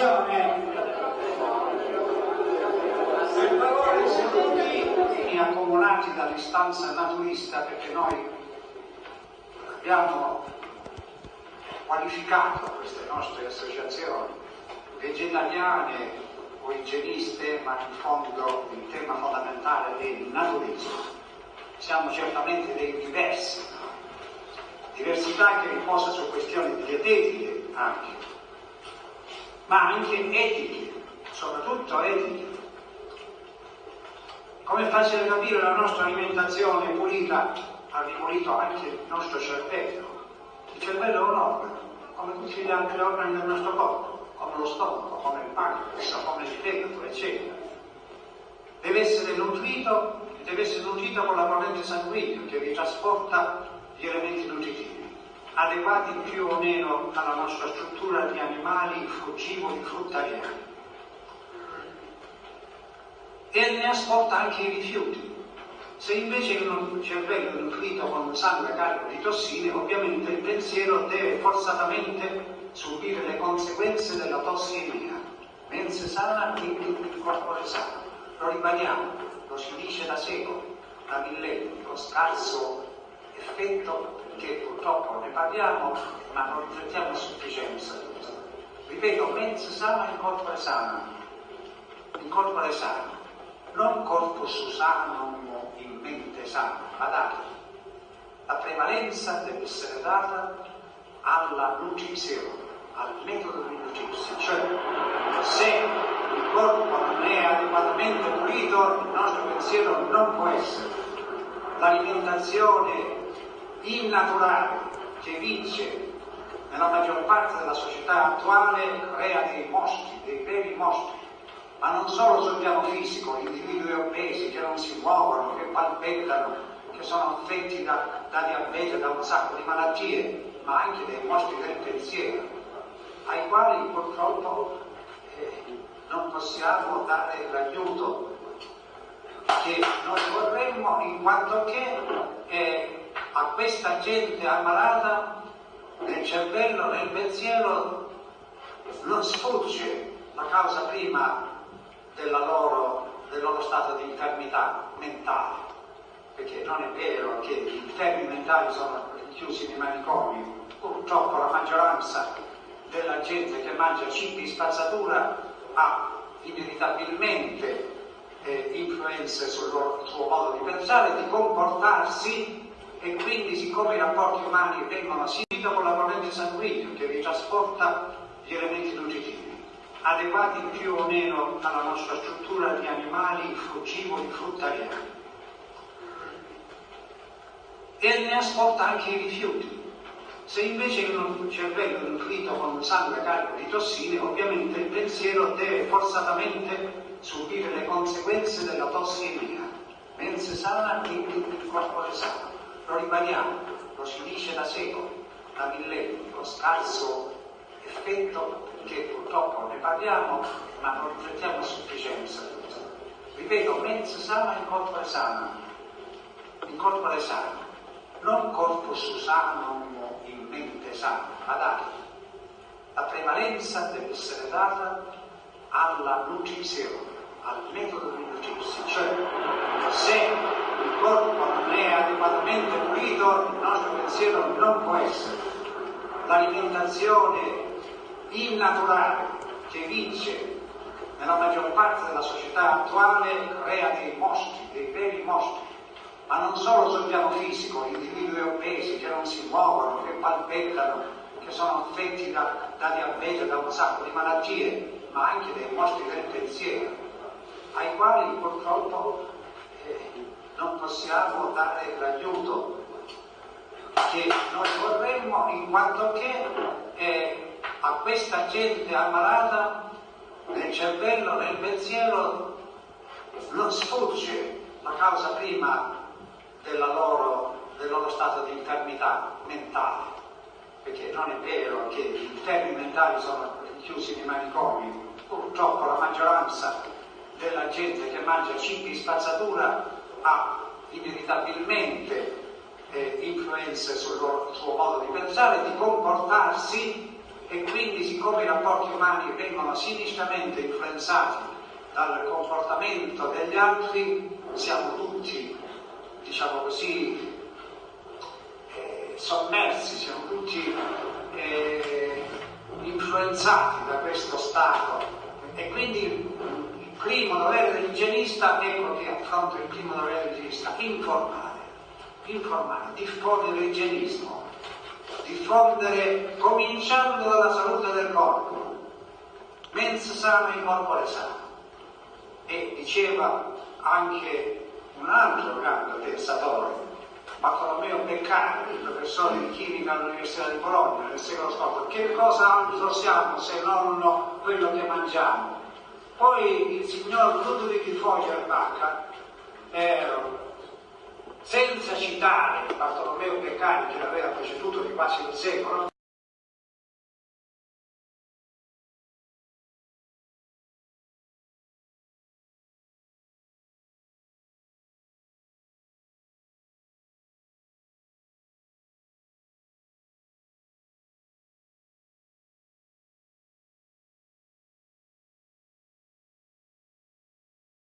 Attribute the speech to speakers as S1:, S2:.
S1: situazione per favore seduti accomunati dall'istanza naturista perché noi abbiamo qualificato queste nostre associazioni vegetariane o igieniste ma in fondo il tema fondamentale è il naturismo. Siamo certamente dei diversi diversità che riposa su questioni dietetiche anche ma anche etiche, soprattutto etiche. Come è facile capire la nostra alimentazione pulita ha ripulito anche il nostro cervello. Il cervello è un organo, come tutti gli altri organi del nostro corpo, come lo stomaco, come il pancreas, come il fegato, eccetera. Deve essere nutrito, deve essere nutrito con la corrente sanguigna che vi trasporta gli elementi nutritivi adeguati più o meno alla nostra struttura di animali frugivori fruttariani. E ne asporta anche i rifiuti. Se invece il cervello è nutrito con sangue carico di tossine, ovviamente il pensiero deve forzatamente subire le conseguenze della tossimia. Mense sana, quindi il corpo è sano. Lo ribadiamo, lo si dice da secoli, da millenni, con scarso effetto che purtroppo ne parliamo, ma non riflettiamo a sufficienza. Ripeto, mens sana in corpo sano, in corpo sano, non corpus sanum in mente sana, badate. La prevalenza deve essere data alla nutrizione, al metodo di nutrirsi, cioè se il corpo non è adeguatamente pulito, il nostro pensiero non può essere. L'alimentazione innaturale che vince nella maggior parte della società attuale crea dei mostri, dei veri mostri, ma non solo sul piano fisico, individui obesi che non si muovono, che palpettano, che sono affetti da, da diabete, da un sacco di malattie, ma anche dei mostri del pensiero, ai quali purtroppo eh, non possiamo dare l'aiuto che noi vorremmo in quanto che eh, a questa gente ammalata nel cervello, nel pensiero, non sfugge la causa prima loro, del loro stato di infermità mentale, perché non è vero che gli infermi mentali sono chiusi nei manicomi, purtroppo la maggioranza della gente che mangia cibi spazzatura ha inevitabilmente eh, influenze sul loro, suo modo di pensare, di comportarsi e quindi siccome i rapporti umani vengono seguiti con la corrente sanguigna che vi trasporta gli elementi nutritivi, adeguati più o meno alla nostra struttura di animali frugivori fruttariani. E ne asporta anche i rifiuti. Se invece il cervello è nutrito con un sangue carico di tossine, ovviamente il pensiero deve forzatamente subire le conseguenze della tossimia. Mense sana, quindi il corpo è sano lo ribadiamo, lo si dice da secoli, da millenni, con scarso effetto che purtroppo ne parliamo, ma non riflettiamo a sufficienza. Ripeto, mens sana in corpo sano, in corpo sano, non corpus sanum in mente sana, badate. La prevalenza deve essere data alla nutrizione, al metodo di nutrirsi, cioè se corpo non è adeguatamente pulito, il nostro pensiero non può essere. L'alimentazione innaturale che vince nella maggior parte della società attuale crea dei mostri, dei veri mostri, ma non solo sul piano fisico, individui obesi che non si muovono, che palpettano, che sono affetti da, da diabete, da un sacco di malattie, ma anche dei mostri del pensiero, ai quali purtroppo possiamo dare l'aiuto che noi vorremmo in quanto che eh, a questa gente ammalata nel cervello, nel pensiero non sfugge la causa prima loro, del loro stato di infermità mentale, perché non è vero che gli infermi mentali sono chiusi nei manicomi, purtroppo la maggioranza della gente che mangia cibi spazzatura ha inevitabilmente eh, influenze sul loro, suo modo di pensare, di comportarsi e quindi siccome i rapporti umani vengono sinistramente influenzati dal comportamento degli altri, siamo tutti, diciamo così, eh, sommersi, siamo tutti eh, influenzati da questo stato. E quindi primo dovere dell'igienista, ecco che affronta il primo dovere dell'igienista, informare, informare, diffondere l'igienismo, diffondere cominciando dalla salute del corpo, mens sana in corpore sano. E diceva anche un altro grande pensatore, Bartolomeo Beccari, professore di chimica all'Università di Bologna nel secolo scorso, che cosa altro siamo se non quello che mangiamo? Poi il signor Ludwig Feuerbach, eh, senza citare Bartolomeo Beccari che l'aveva preceduto di quasi un secolo,